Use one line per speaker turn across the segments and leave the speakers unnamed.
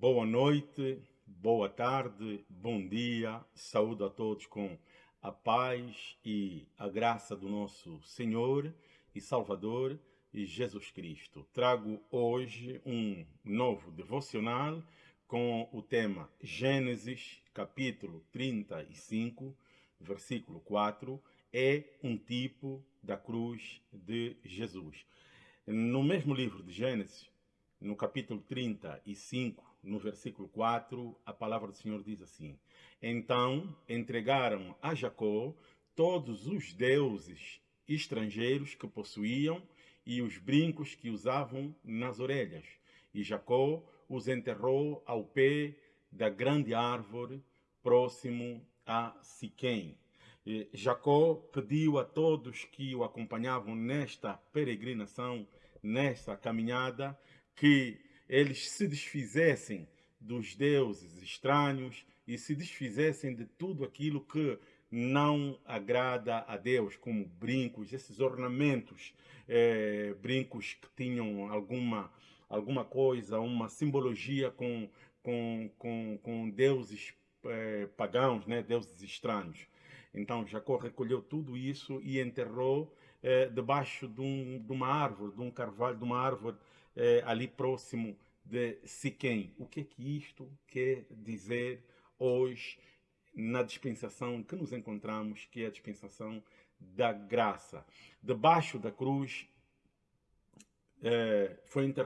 Boa noite, boa tarde, bom dia, saúde a todos com a paz e a graça do nosso Senhor e Salvador Jesus Cristo. Trago hoje um novo devocional com o tema Gênesis, capítulo 35, versículo 4, é um tipo da cruz de Jesus. No mesmo livro de Gênesis, no capítulo 35, no versículo 4, a palavra do Senhor diz assim: Então entregaram a Jacó todos os deuses estrangeiros que possuíam e os brincos que usavam nas orelhas. E Jacó os enterrou ao pé da grande árvore próximo a Siquém. Jacó pediu a todos que o acompanhavam nesta peregrinação, nesta caminhada, que eles se desfizessem dos deuses estranhos e se desfizessem de tudo aquilo que não agrada a Deus, como brincos, esses ornamentos, é, brincos que tinham alguma, alguma coisa, uma simbologia com, com, com, com deuses é, pagãos, né, deuses estranhos. Então Jacó recolheu tudo isso e enterrou é, debaixo de, um, de, uma árvore, de um carvalho, de uma árvore é, ali próximo de Siquém. O que é que isto quer dizer hoje na dispensação que nos encontramos, que é a dispensação da graça? Debaixo da cruz é,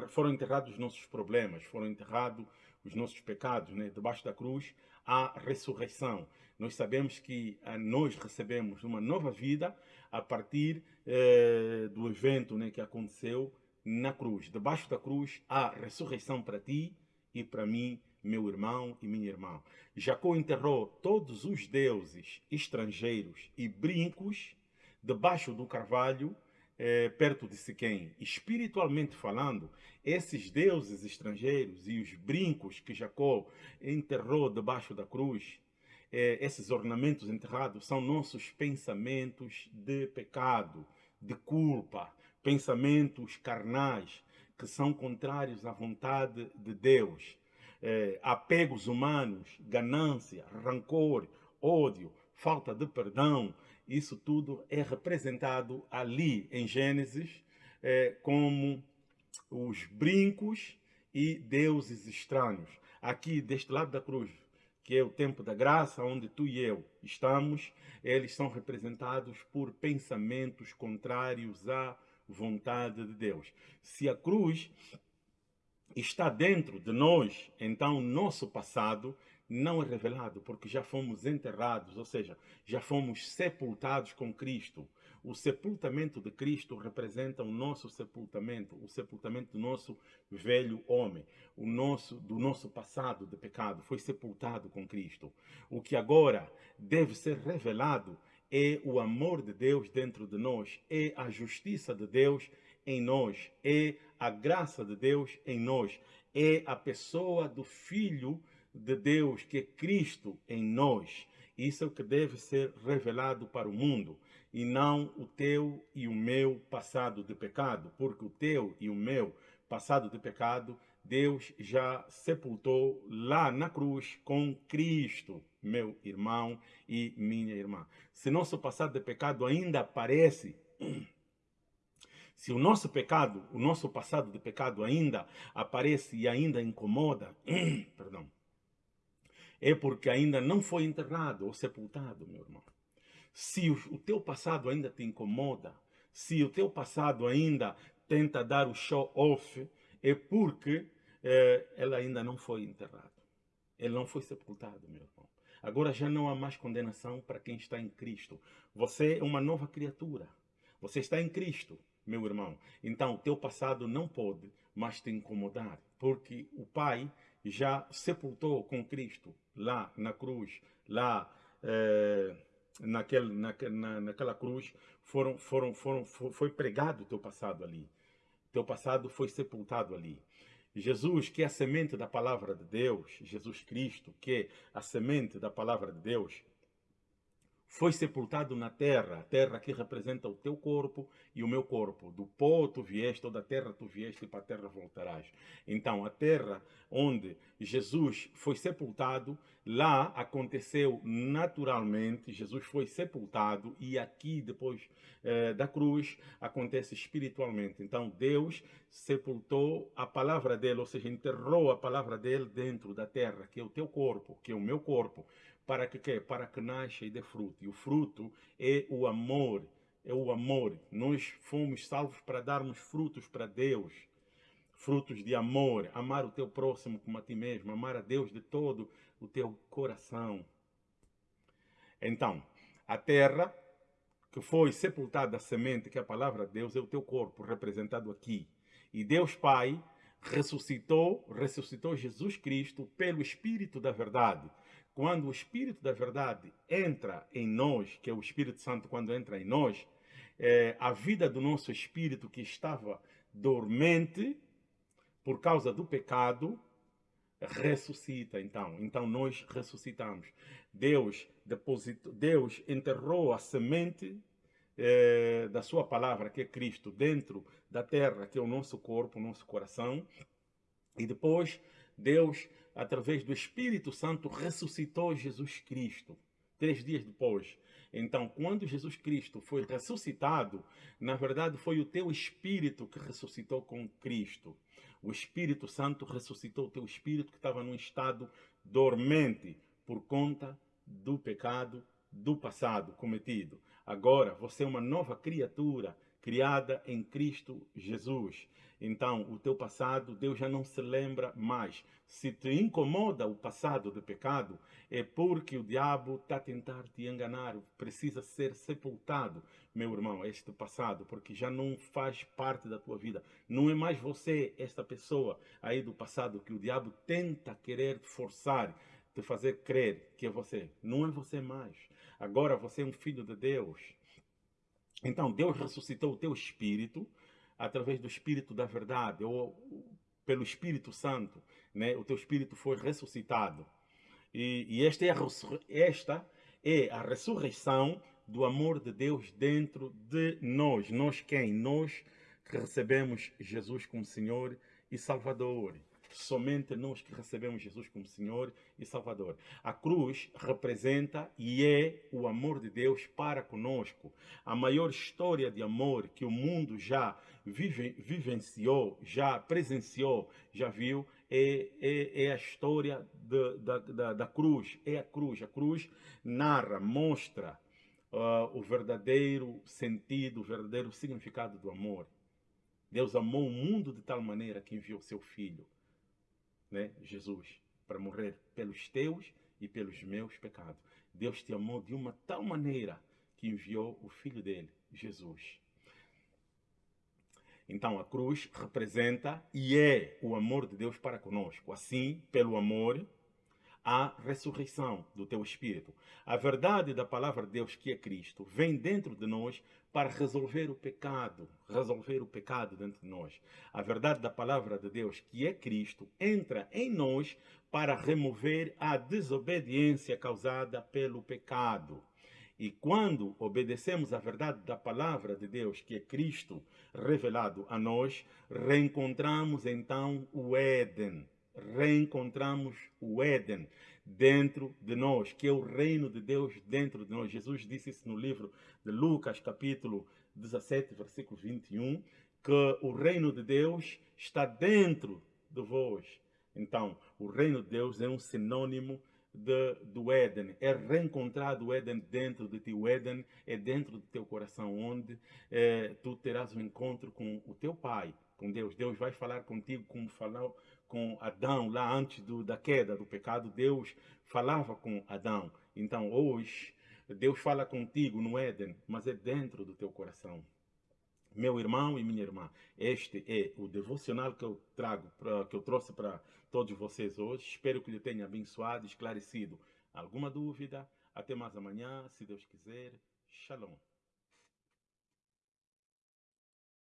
foram enterrados os nossos problemas, foram enterrados os nossos pecados. Né? Debaixo da cruz há ressurreição. Nós sabemos que a, nós recebemos uma nova vida a partir é, do evento né, que aconteceu na cruz. Debaixo da cruz há ressurreição para ti e para mim, meu irmão e minha irmã. Jacó enterrou todos os deuses estrangeiros e brincos debaixo do carvalho, eh, perto de Siquém. Espiritualmente falando, esses deuses estrangeiros e os brincos que Jacó enterrou debaixo da cruz, eh, esses ornamentos enterrados, são nossos pensamentos de pecado, de culpa, pensamentos carnais que são contrários à vontade de Deus, é, apegos humanos, ganância, rancor, ódio, falta de perdão, isso tudo é representado ali em Gênesis é, como os brincos e deuses estranhos. Aqui, deste lado da cruz, que é o tempo da graça, onde tu e eu estamos, eles são representados por pensamentos contrários a vontade de Deus. Se a cruz está dentro de nós, então nosso passado não é revelado, porque já fomos enterrados, ou seja, já fomos sepultados com Cristo. O sepultamento de Cristo representa o nosso sepultamento, o sepultamento do nosso velho homem, o nosso do nosso passado de pecado foi sepultado com Cristo. O que agora deve ser revelado é o amor de Deus dentro de nós, é a justiça de Deus em nós, é a graça de Deus em nós, é a pessoa do Filho de Deus, que é Cristo em nós. Isso é o que deve ser revelado para o mundo, e não o teu e o meu passado de pecado, porque o teu e o meu passado de pecado, Deus já sepultou lá na cruz com Cristo meu irmão e minha irmã. Se nosso passado de pecado ainda aparece, se o nosso pecado, o nosso passado de pecado ainda aparece e ainda incomoda, perdão, é porque ainda não foi enterrado ou sepultado, meu irmão. Se o, teu passado ainda te incomoda, se o teu passado ainda tenta dar o show off, é porque eh, ela ainda não foi enterrado. Ele não foi sepultado, meu irmão. Agora já não há mais condenação para quem está em Cristo. Você é uma nova criatura. Você está em Cristo, meu irmão. Então, teu passado não pode mais te incomodar, porque o Pai já sepultou com Cristo lá na cruz, lá é, naquele, na, na, naquela cruz, foram, foram, foram, foi pregado o teu passado ali. Teu passado foi sepultado ali. Jesus, que é a semente da palavra de Deus, Jesus Cristo, que é a semente da palavra de Deus, foi sepultado na terra, a terra que representa o teu corpo e o meu corpo. Do pó tu vieste, ou da terra tu vieste, e para a terra voltarás. Então, a terra onde Jesus foi sepultado, lá aconteceu naturalmente, Jesus foi sepultado, e aqui, depois eh, da cruz, acontece espiritualmente. Então, Deus sepultou a palavra dele, ou seja, enterrou a palavra dele dentro da terra, que é o teu corpo, que é o meu corpo para que quê? Para que nasça e dê fruto. E o fruto é o amor, é o amor. Nós fomos salvos para darmos frutos para Deus. Frutos de amor, amar o teu próximo como a ti mesmo, amar a Deus de todo o teu coração. Então, a terra que foi sepultada a semente, que é a palavra de Deus, é o teu corpo representado aqui. E Deus Pai ressuscitou, ressuscitou Jesus Cristo pelo Espírito da verdade quando o Espírito da Verdade entra em nós, que é o Espírito Santo quando entra em nós, é, a vida do nosso espírito que estava dormente por causa do pecado ressuscita então. Então nós ressuscitamos. Deus depositou, Deus enterrou a semente é, da sua palavra, que é Cristo, dentro da terra, que é o nosso corpo, o nosso coração. E depois Deus através do Espírito Santo, ressuscitou Jesus Cristo. Três dias depois. Então, quando Jesus Cristo foi ressuscitado, na verdade foi o teu espírito que ressuscitou com Cristo. O Espírito Santo ressuscitou o teu espírito que estava num estado dormente por conta do pecado do passado cometido. Agora você é uma nova criatura criada em Cristo Jesus. Então, o teu passado, Deus já não se lembra mais. Se te incomoda o passado de pecado, é porque o diabo está a tentar te enganar. Precisa ser sepultado, meu irmão, este passado, porque já não faz parte da tua vida. Não é mais você, esta pessoa aí do passado, que o diabo tenta querer forçar, te fazer crer que é você. Não é você mais. Agora você é um filho de Deus. Então, Deus ressuscitou o teu espírito através do Espírito da verdade, ou pelo Espírito Santo, né? o teu espírito foi ressuscitado. E, e esta, é a, esta é a ressurreição do amor de Deus dentro de nós. Nós quem? Nós que recebemos Jesus como Senhor e Salvador somente nós que recebemos Jesus como Senhor e Salvador. A cruz representa e é o amor de Deus para conosco. A maior história de amor que o mundo já vive, vivenciou, já presenciou, já viu, é, é, é a história de, da, da, da, cruz. É a cruz. A cruz narra, mostra uh, o verdadeiro sentido, o verdadeiro significado do amor. Deus amou o mundo de tal maneira que enviou seu Filho né, Jesus, para morrer pelos teus e pelos meus pecados. Deus te amou de uma tal maneira que enviou o Filho dele, Jesus. Então a cruz representa e é o amor de Deus para conosco. Assim, pelo amor, a ressurreição do teu espírito. A verdade da palavra de Deus, que é Cristo, vem dentro de nós para resolver o pecado, resolver o pecado dentro de nós. A verdade da palavra de Deus, que é Cristo, entra em nós para remover a desobediência causada pelo pecado. E quando obedecemos à verdade da palavra de Deus, que é Cristo revelado a nós, reencontramos então o Éden, reencontramos o Éden dentro de nós, que é o reino de Deus dentro de nós. Jesus disse isso no livro de Lucas, capítulo 17, versículo 21, que o reino de Deus está dentro de vós. Então, o reino de Deus é um sinônimo de, do Éden, é reencontrado o Éden dentro de ti. O Éden é dentro do teu coração, onde é, tu terás um encontro com o teu Pai, com Deus. Deus vai falar contigo como falou com Adão lá antes do, da queda do pecado. Deus falava com Adão. Então hoje Deus fala contigo no Éden, mas é dentro do teu coração. Meu irmão e minha irmã, este é o devocional que eu trago, pra, que eu trouxe para todos vocês hoje. Espero que lhe tenha abençoado, esclarecido alguma dúvida. Até mais amanhã, se Deus quiser. Shalom.